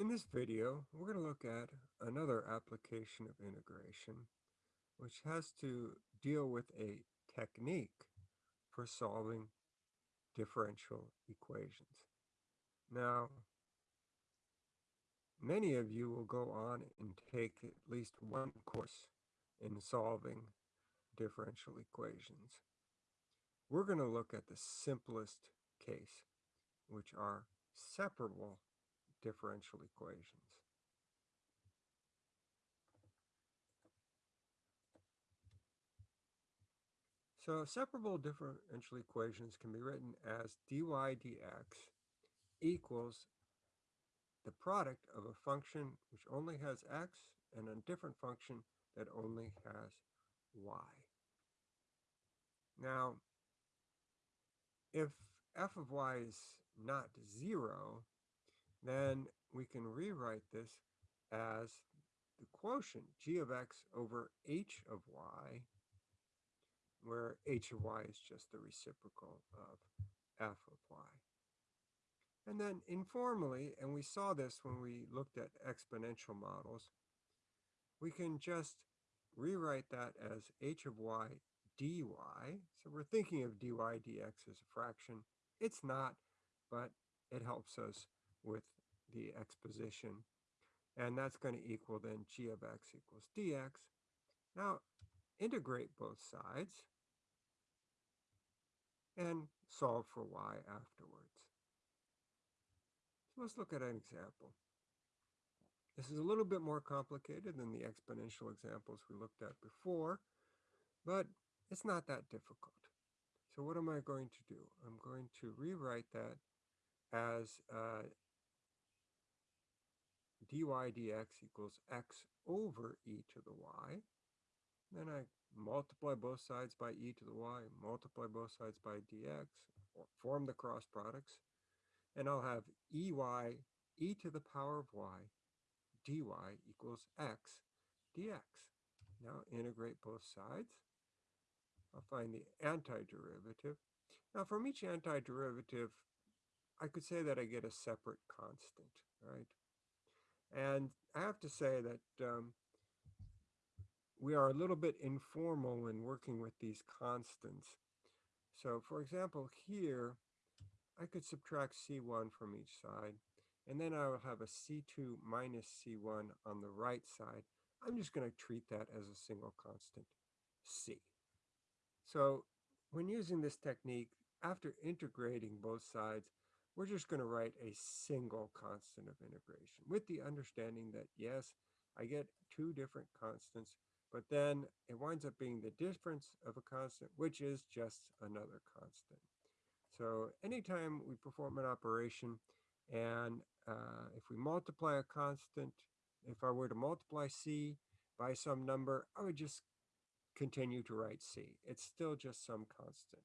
In this video, we're going to look at another application of integration, which has to deal with a technique for solving differential equations. Now, many of you will go on and take at least one course in solving differential equations. We're going to look at the simplest case, which are separable differential equations. So separable differential equations can be written as dy dx equals the product of a function which only has x and a different function that only has y. Now, if f of y is not 0, then we can rewrite this as the quotient g of x over h of y, where h of y is just the reciprocal of f of y. And then informally, and we saw this when we looked at exponential models, we can just rewrite that as h of y dy. So we're thinking of dy dx as a fraction. It's not, but it helps us with the exposition. And that's going to equal then g of x equals dx. Now, integrate both sides and solve for y afterwards. So let's look at an example. This is a little bit more complicated than the exponential examples we looked at before, but it's not that difficult. So what am I going to do? I'm going to rewrite that as uh, dy dx equals x over e to the y. Then I multiply both sides by e to the y, multiply both sides by dx, form the cross products, and I'll have ey e to the power of y dy equals x dx. Now integrate both sides. I'll find the antiderivative. Now from each antiderivative, I could say that I get a separate constant, right? And I have to say that um, we are a little bit informal when working with these constants. So for example, here, I could subtract C1 from each side, and then I will have a C2 minus C1 on the right side. I'm just going to treat that as a single constant, C. So when using this technique, after integrating both sides, we're just going to write a single constant of integration with the understanding that, yes, I get two different constants, but then it winds up being the difference of a constant, which is just another constant. So anytime we perform an operation and uh, if we multiply a constant, if I were to multiply c by some number, I would just continue to write c. It's still just some constant.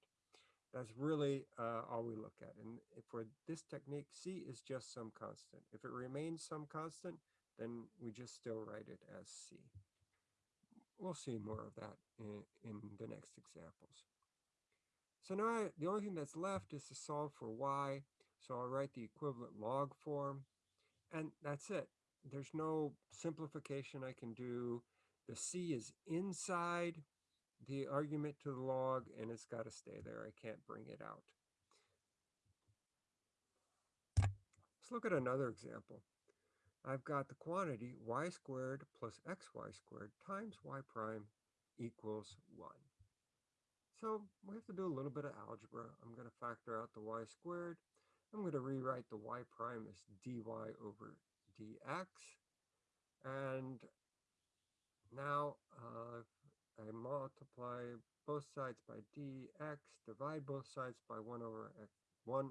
That's really uh, all we look at. And for this technique, C is just some constant. If it remains some constant, then we just still write it as C. We'll see more of that in, in the next examples. So now I, the only thing that's left is to solve for y. So I'll write the equivalent log form. And that's it. There's no simplification I can do. The C is inside the argument to the log and it's got to stay there. I can't bring it out. Let's look at another example. I've got the quantity y squared plus xy squared times y prime equals 1. So we have to do a little bit of algebra. I'm going to factor out the y squared. I'm going to rewrite the y prime as dy over dx. And now uh, I multiply both sides by dx, divide both sides by 1 over x, 1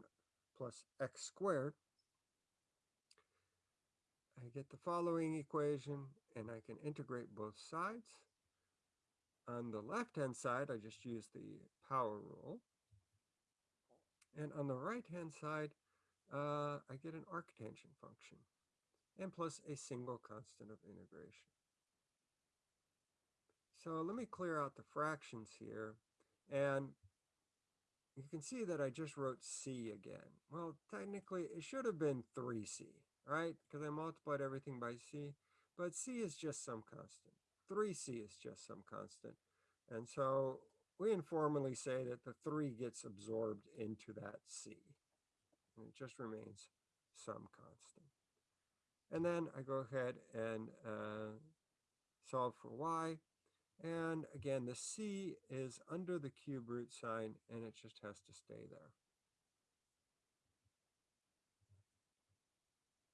plus x squared. I get the following equation, and I can integrate both sides. On the left-hand side, I just use the power rule. And on the right-hand side, uh, I get an arctangent function, and plus a single constant of integration. So let me clear out the fractions here. And you can see that I just wrote C again. Well, technically, it should have been 3C. right? Because I multiplied everything by c, but c is just some constant. 3c is just some constant. And so we informally say that the 3 gets absorbed into that c. And it just remains some constant. And then I go ahead and uh, solve for y. And again, the c is under the cube root sign, and it just has to stay there.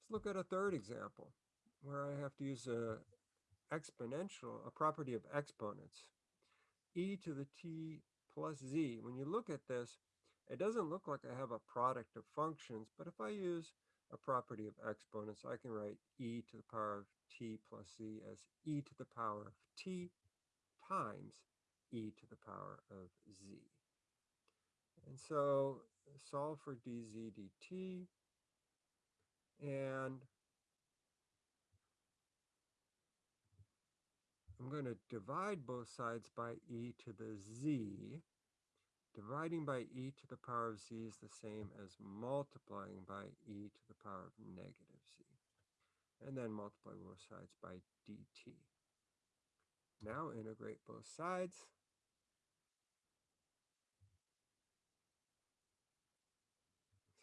Let's look at a third example where I have to use a exponential, a property of exponents, e to the t plus z. When you look at this, it doesn't look like I have a product of functions, but if I use a property of exponents, I can write e to the power of t plus z as e to the power of t times e to the power of z. And so solve for dz dt, and I'm going to divide both sides by e to the z. Dividing by e to the power of z is the same as multiplying by e to the power of negative z. And then multiply both sides by dt. Now integrate both sides.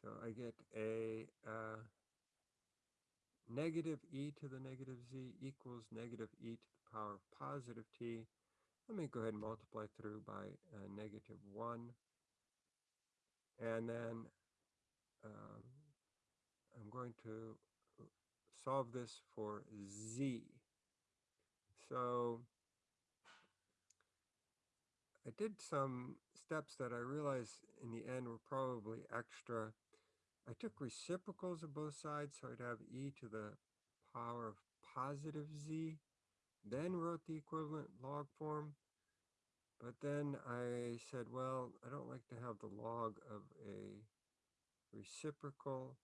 So I get a uh, negative e to the negative z equals negative e to the power of positive t. Let me go ahead and multiply through by uh, negative 1. And then um, I'm going to solve this for z. So I did some steps that I realized in the end were probably extra I took reciprocals of both sides, so I'd have e to the power of positive z, then wrote the equivalent log form. But then I said, well, I don't like to have the log of a reciprocal,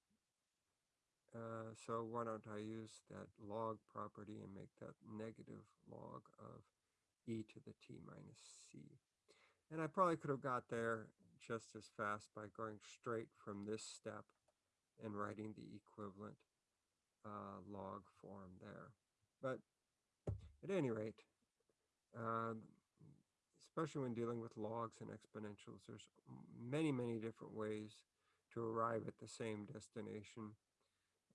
uh, so why don't I use that log property and make that negative log of e to the t minus c. And I probably could have got there just as fast by going straight from this step and writing the equivalent uh, log form there. But at any rate, um, especially when dealing with logs and exponentials, there's many, many different ways to arrive at the same destination.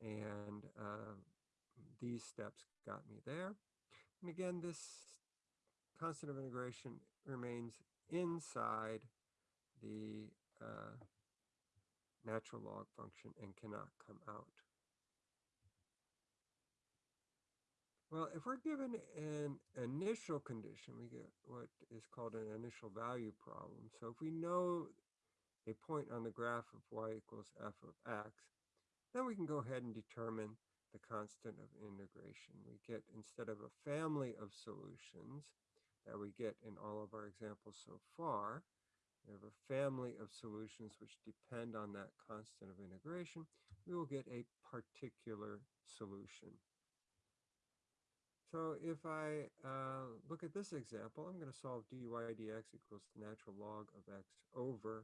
And uh, these steps got me there. And again, this constant of integration remains inside the uh, natural log function and cannot come out. Well, if we're given an initial condition, we get what is called an initial value problem. So if we know a point on the graph of y equals f of x, then we can go ahead and determine the constant of integration. We get, instead of a family of solutions that we get in all of our examples so far, we have a family of solutions which depend on that constant of integration, we will get a particular solution. So if I uh, look at this example, I'm going to solve dy dx equals the natural log of x over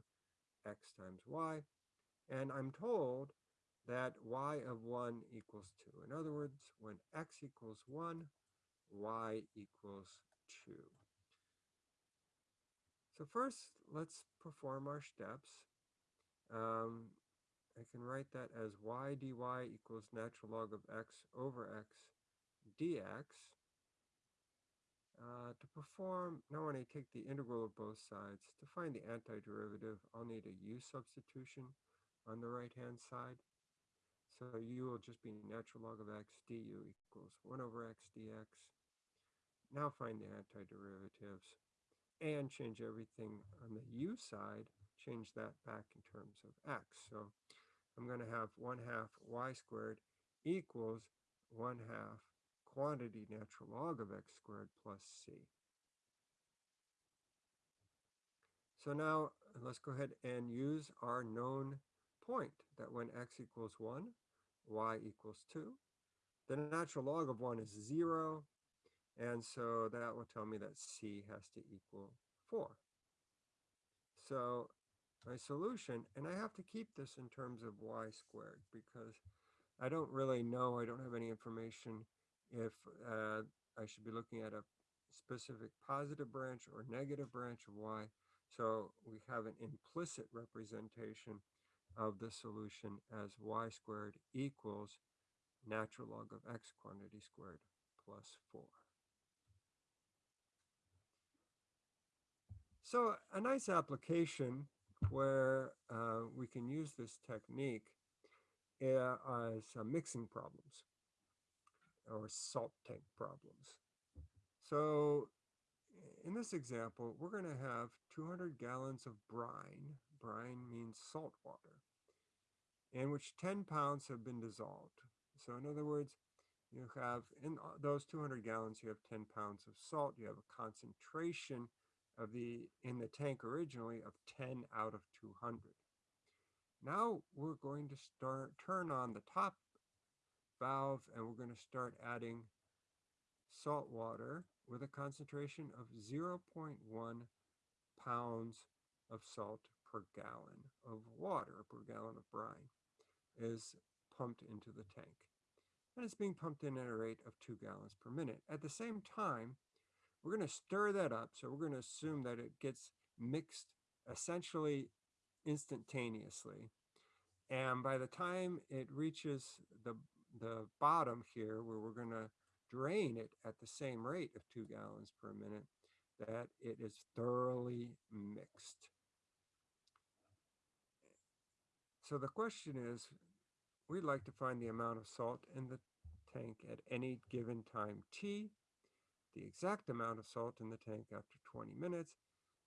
x times y. And I'm told that y of 1 equals 2. In other words, when x equals 1, y equals 2. So first, let's perform our steps. Um, I can write that as y dy equals natural log of x over x dx. Uh, to perform, now when I take the integral of both sides, to find the antiderivative, I'll need a u substitution on the right-hand side. So u will just be natural log of x du equals 1 over x dx. Now find the antiderivatives and change everything on the u side, change that back in terms of x. So I'm going to have 1 half y squared equals 1 half quantity natural log of x squared plus c. So now let's go ahead and use our known point that when x equals 1, y equals 2. The natural log of 1 is 0, and so that will tell me that C has to equal 4. So my solution, and I have to keep this in terms of y squared because I don't really know, I don't have any information if uh, I should be looking at a specific positive branch or negative branch of y. So we have an implicit representation of the solution as y squared equals natural log of x quantity squared plus 4. So a nice application where uh, we can use this technique uh, as uh, mixing problems or salt tank problems. So in this example, we're going to have 200 gallons of brine. Brine means salt water, in which 10 pounds have been dissolved. So in other words, you have in those 200 gallons, you have 10 pounds of salt. You have a concentration of the in the tank originally of 10 out of 200. Now we're going to start turn on the top valve and we're going to start adding salt water with a concentration of 0.1 pounds of salt per gallon of water, per gallon of brine, is pumped into the tank. And it's being pumped in at a rate of two gallons per minute. At the same time, we're going to stir that up. So we're going to assume that it gets mixed essentially instantaneously. And by the time it reaches the, the bottom here, where we're going to drain it at the same rate of two gallons per minute, that it is thoroughly mixed. So the question is, we'd like to find the amount of salt in the tank at any given time t, the exact amount of salt in the tank after 20 minutes,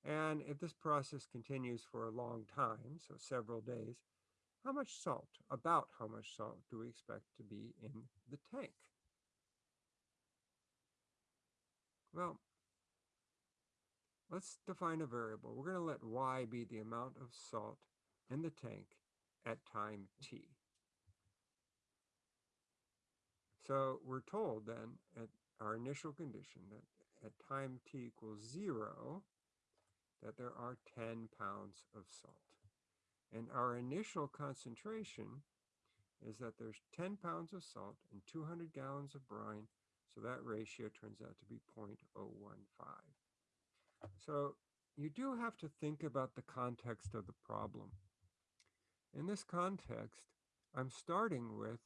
and if this process continues for a long time, so several days, how much salt, about how much salt do we expect to be in the tank? Well, let's define a variable. We're going to let y be the amount of salt in the tank at time t. So we're told then at our initial condition that at time t equals 0, that there are 10 pounds of salt. And our initial concentration is that there's 10 pounds of salt and 200 gallons of brine so that ratio turns out to be 0.015. So you do have to think about the context of the problem. In this context, I'm starting with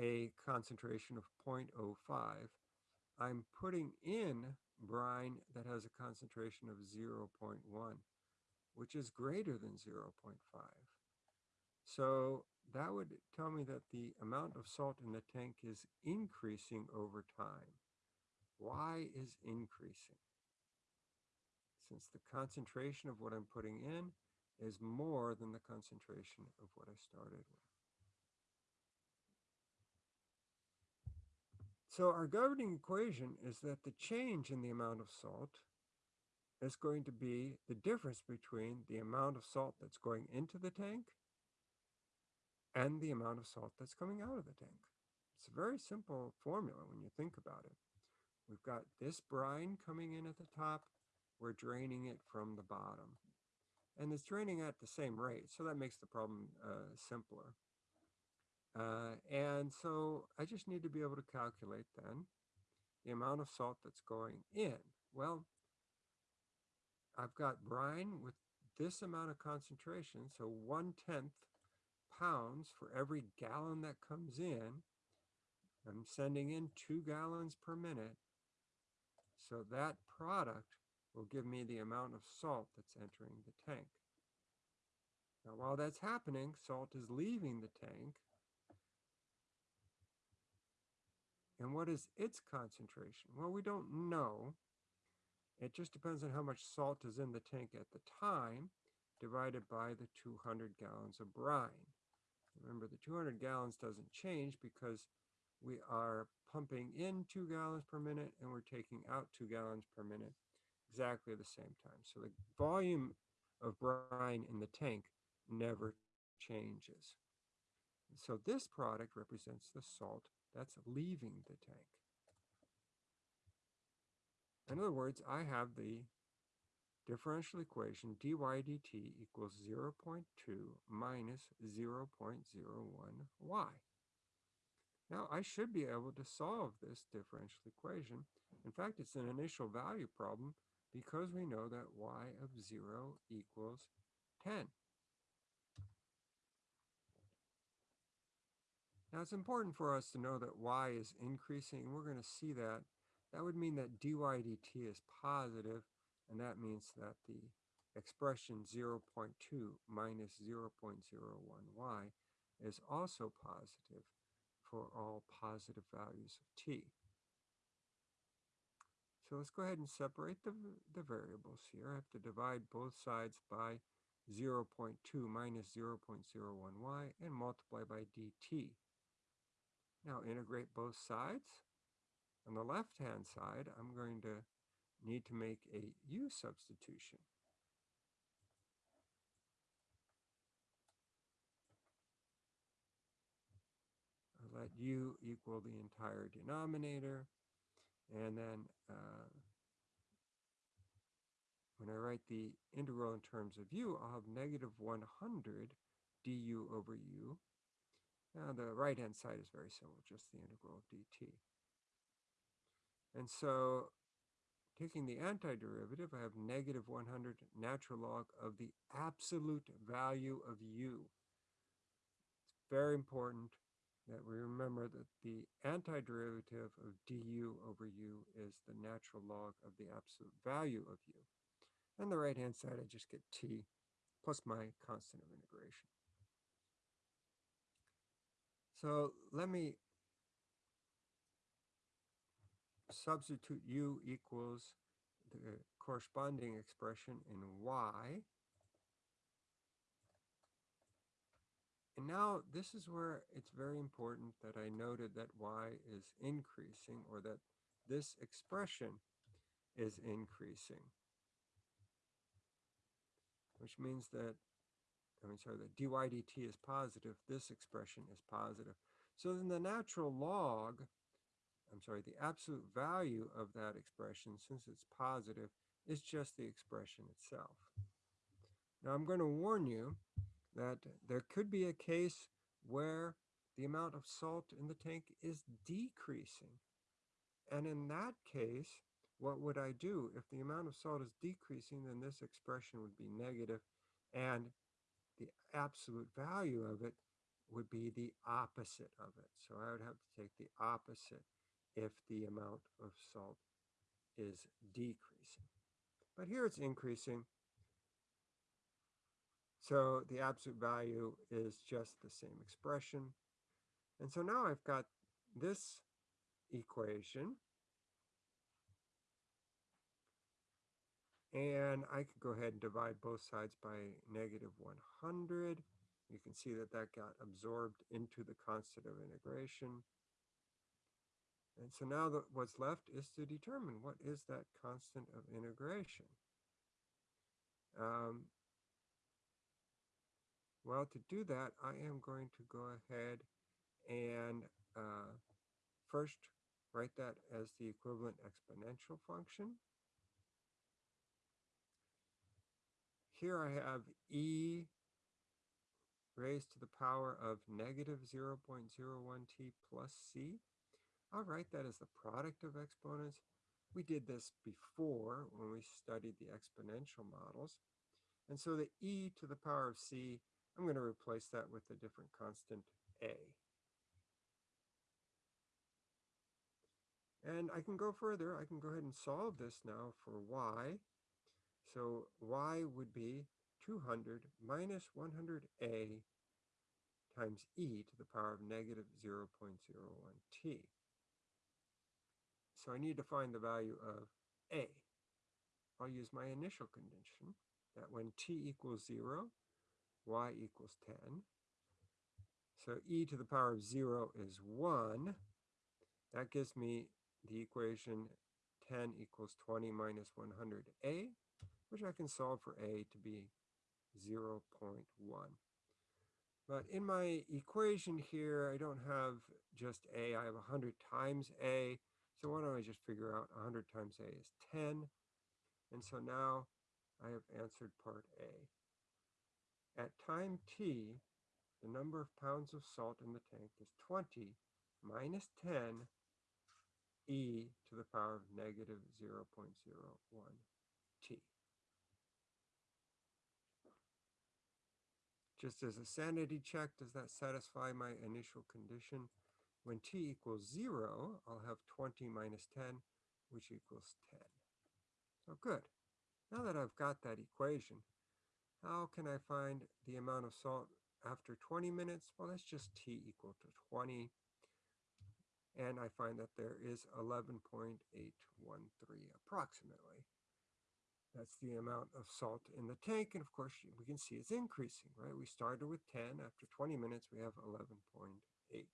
a concentration of 0.05. I'm putting in brine that has a concentration of 0.1, which is greater than 0.5. So that would tell me that the amount of salt in the tank is increasing over time. Why is increasing? Since the concentration of what I'm putting in is more than the concentration of what I started with. So our governing equation is that the change in the amount of salt is going to be the difference between the amount of salt that's going into the tank and the amount of salt that's coming out of the tank. It's a very simple formula when you think about it. We've got this brine coming in at the top. We're draining it from the bottom. And it's draining at the same rate, so that makes the problem uh, simpler. Uh, and so I just need to be able to calculate then the amount of salt that's going in. Well, I've got brine with this amount of concentration, so one-tenth pounds for every gallon that comes in. I'm sending in two gallons per minute. So that product will give me the amount of salt that's entering the tank. Now, while that's happening, salt is leaving the tank. And what is its concentration? Well, we don't know. It just depends on how much salt is in the tank at the time divided by the 200 gallons of brine. Remember, the 200 gallons doesn't change because we are pumping in two gallons per minute and we're taking out two gallons per minute exactly at the same time. So the volume of brine in the tank never changes. So this product represents the salt that's leaving the tank. In other words, I have the differential equation dy dt equals 0 0.2 minus 0 0.01y. Now I should be able to solve this differential equation. In fact, it's an initial value problem because we know that y of 0 equals 10. Now it's important for us to know that y is increasing, and we're going to see that. That would mean that dy dt is positive, and that means that the expression 0 0.2 minus 0 0.01y is also positive for all positive values of t. So let's go ahead and separate the, the variables here. I have to divide both sides by 0 0.2 minus 0 0.01y and multiply by dt. Now integrate both sides. On the left-hand side, I'm going to need to make a u substitution. I'll let u equal the entire denominator. And then uh, when I write the integral in terms of u, I'll have negative 100 du over u now the right-hand side is very simple, just the integral of dt. And so taking the antiderivative, I have negative 100 natural log of the absolute value of u. It's very important that we remember that the antiderivative of du over u is the natural log of the absolute value of u. And the right-hand side, I just get t plus my constant of integration. So let me substitute u equals the corresponding expression in y. And now this is where it's very important that I noted that y is increasing or that this expression is increasing. Which means that I mean, sorry, the dy dt is positive, this expression is positive. So then the natural log, I'm sorry, the absolute value of that expression, since it's positive, is just the expression itself. Now I'm going to warn you that there could be a case where the amount of salt in the tank is decreasing. And in that case, what would I do? If the amount of salt is decreasing, then this expression would be negative, and the absolute value of it would be the opposite of it. So I would have to take the opposite if the amount of salt is decreasing. But here it's increasing. So the absolute value is just the same expression. And so now I've got this equation And I could go ahead and divide both sides by negative 100. You can see that that got absorbed into the constant of integration. And so now the, what's left is to determine what is that constant of integration. Um, well, to do that, I am going to go ahead and uh, first write that as the equivalent exponential function. Here I have e raised to the power of negative 0.01t plus c. I'll write that as the product of exponents. We did this before when we studied the exponential models. And so the e to the power of c, I'm going to replace that with a different constant a. And I can go further. I can go ahead and solve this now for y. So y would be 200 minus 100a times e to the power of negative 0.01t. So I need to find the value of a. I'll use my initial condition that when t equals 0, y equals 10. So e to the power of 0 is 1. That gives me the equation 10 equals 20 minus 100a which I can solve for a to be 0 0.1. But in my equation here, I don't have just a, I have 100 times a. So why don't I just figure out 100 times a is 10. And so now I have answered part A. At time t, the number of pounds of salt in the tank is 20 minus 10 e to the power of negative 0.01 t. Just as a sanity check, does that satisfy my initial condition? When t equals 0, I'll have 20 minus 10, which equals 10. So good. Now that I've got that equation, how can I find the amount of salt after 20 minutes? Well, that's just t equal to 20. And I find that there is 11.813 approximately. That's the amount of salt in the tank. And of course, we can see it's increasing, right? We started with 10. After 20 minutes, we have 11.8.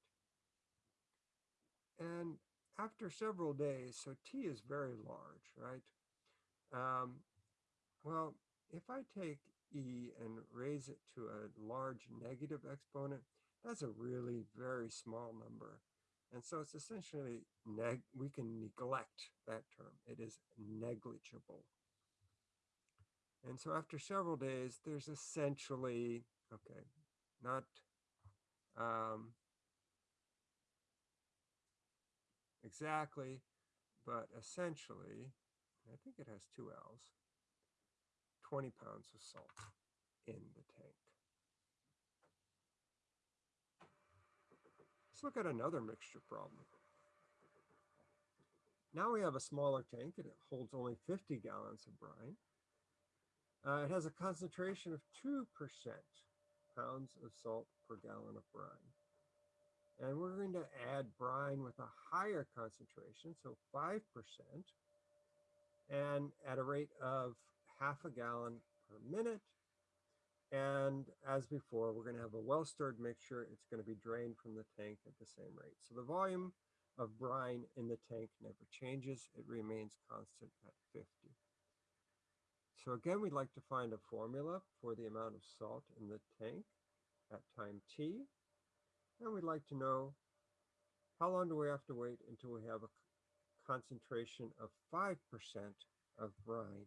And after several days, so T is very large, right? Um, well, if I take E and raise it to a large negative exponent, that's a really very small number. And so it's essentially, we can neglect that term. It is negligible. And so after several days, there's essentially, okay, not, um, exactly, but essentially, I think it has two L's, 20 pounds of salt in the tank. Let's look at another mixture problem. Now we have a smaller tank and it holds only 50 gallons of brine. Uh, it has a concentration of 2% pounds of salt per gallon of brine. And we're going to add brine with a higher concentration, so 5%, and at a rate of half a gallon per minute. And as before, we're going to have a well-stirred mixture. It's going to be drained from the tank at the same rate. So the volume of brine in the tank never changes. It remains constant at 50. So again, we'd like to find a formula for the amount of salt in the tank at time t. And we'd like to know how long do we have to wait until we have a concentration of 5% of brine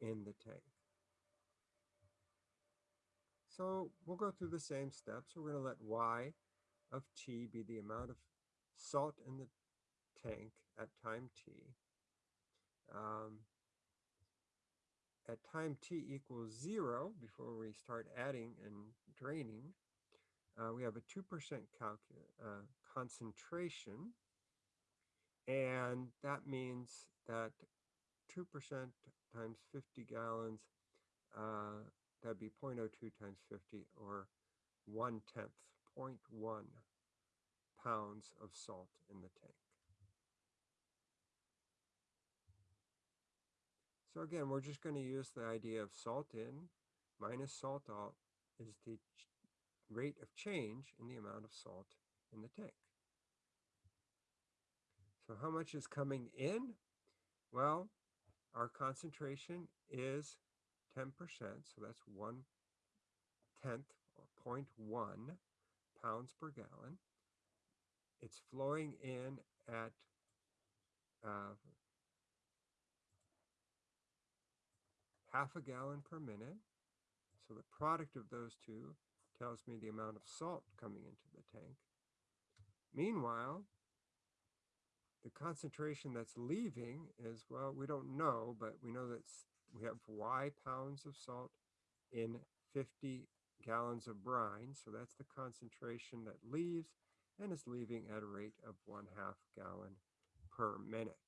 in the tank. So we'll go through the same steps. We're going to let y of t be the amount of salt in the tank at time t. Um, at time t equals zero, before we start adding and draining, uh, we have a 2% uh, concentration. And that means that 2% times 50 gallons, uh, that'd be 0.02 times 50 or 1 tenth, 0.1 pounds of salt in the tank. So again, we're just going to use the idea of salt in minus salt out is the rate of change in the amount of salt in the tank. So how much is coming in? Well, our concentration is 10%, so that's one tenth or 0.1 pounds per gallon. It's flowing in at uh, half a gallon per minute. So the product of those two tells me the amount of salt coming into the tank. Meanwhile, the concentration that's leaving is, well, we don't know, but we know that we have Y pounds of salt in 50 gallons of brine. So that's the concentration that leaves and is leaving at a rate of one half gallon per minute.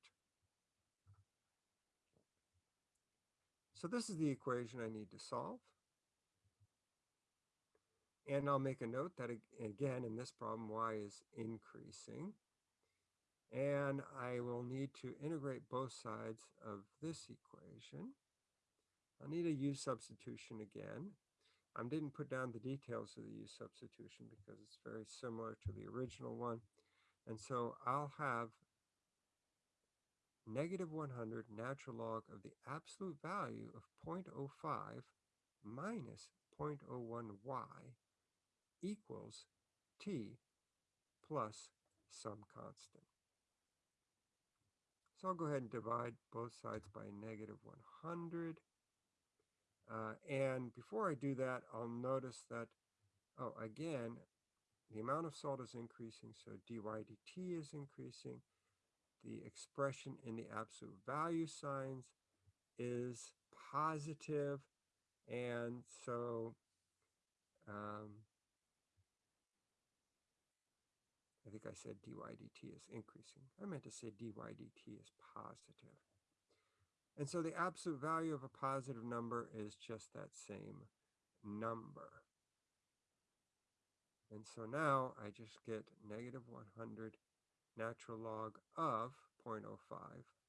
So this is the equation I need to solve. And I'll make a note that again, in this problem, y is increasing. And I will need to integrate both sides of this equation. I'll need a u substitution again. I didn't put down the details of the u substitution because it's very similar to the original one. And so I'll have negative 100 natural log of the absolute value of 0.05 minus 0.01y equals t plus some constant. So I'll go ahead and divide both sides by negative 100. Uh, and before I do that, I'll notice that, oh, again, the amount of salt is increasing, so dy dt is increasing. The expression in the absolute value signs is positive, and so um, I think I said dy dt is increasing. I meant to say dy dt is positive. And so the absolute value of a positive number is just that same number. And so now I just get negative 100 natural log of 0.05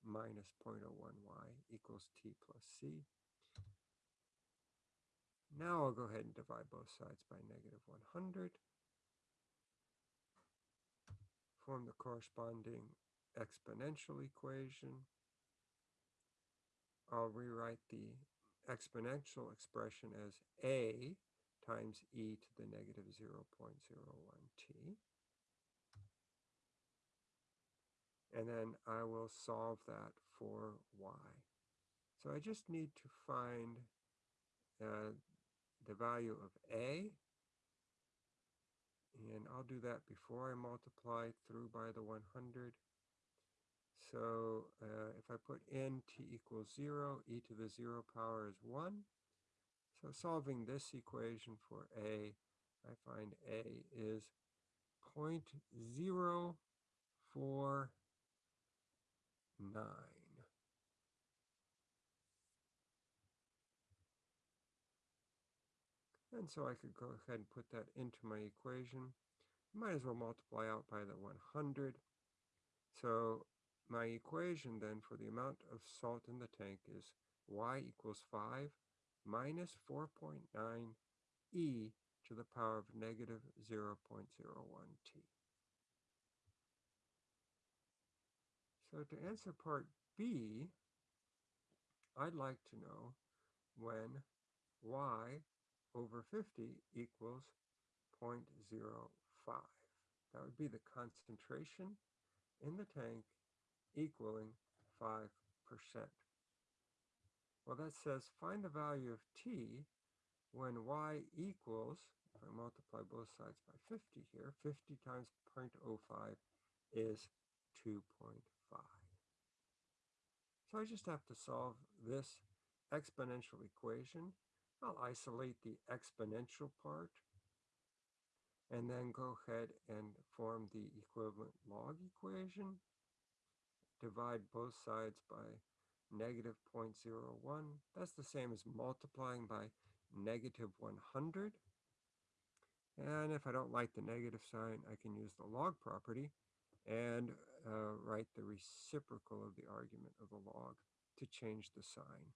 minus 0.01y equals t plus c. Now I'll go ahead and divide both sides by negative 100. Form the corresponding exponential equation. I'll rewrite the exponential expression as a times e to the negative 0.01t. And then I will solve that for y. So I just need to find uh, the value of a, and I'll do that before I multiply through by the 100. So uh, if I put n t equals 0, e to the 0 power is 1. So solving this equation for a, I find a is 0.049. And so I could go ahead and put that into my equation. Might as well multiply out by the 100. So my equation then for the amount of salt in the tank is y equals 5 minus 4.9 e to the power of negative 0.01t. So to answer part B, I'd like to know when y over 50 equals 0.05. That would be the concentration in the tank equaling 5%. Well, that says find the value of t when y equals, if I multiply both sides by 50 here, 50 times 0.05 is 2.5. So I just have to solve this exponential equation. I'll isolate the exponential part and then go ahead and form the equivalent log equation divide both sides by negative 0.01. That's the same as multiplying by negative 100. And if I don't like the negative sign, I can use the log property and uh, write the reciprocal of the argument of the log to change the sign.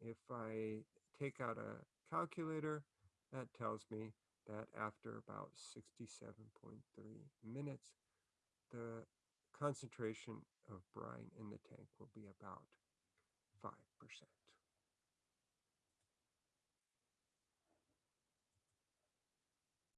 If I take out a calculator, that tells me that after about 67.3 minutes, the concentration of brine in the tank will be about 5%.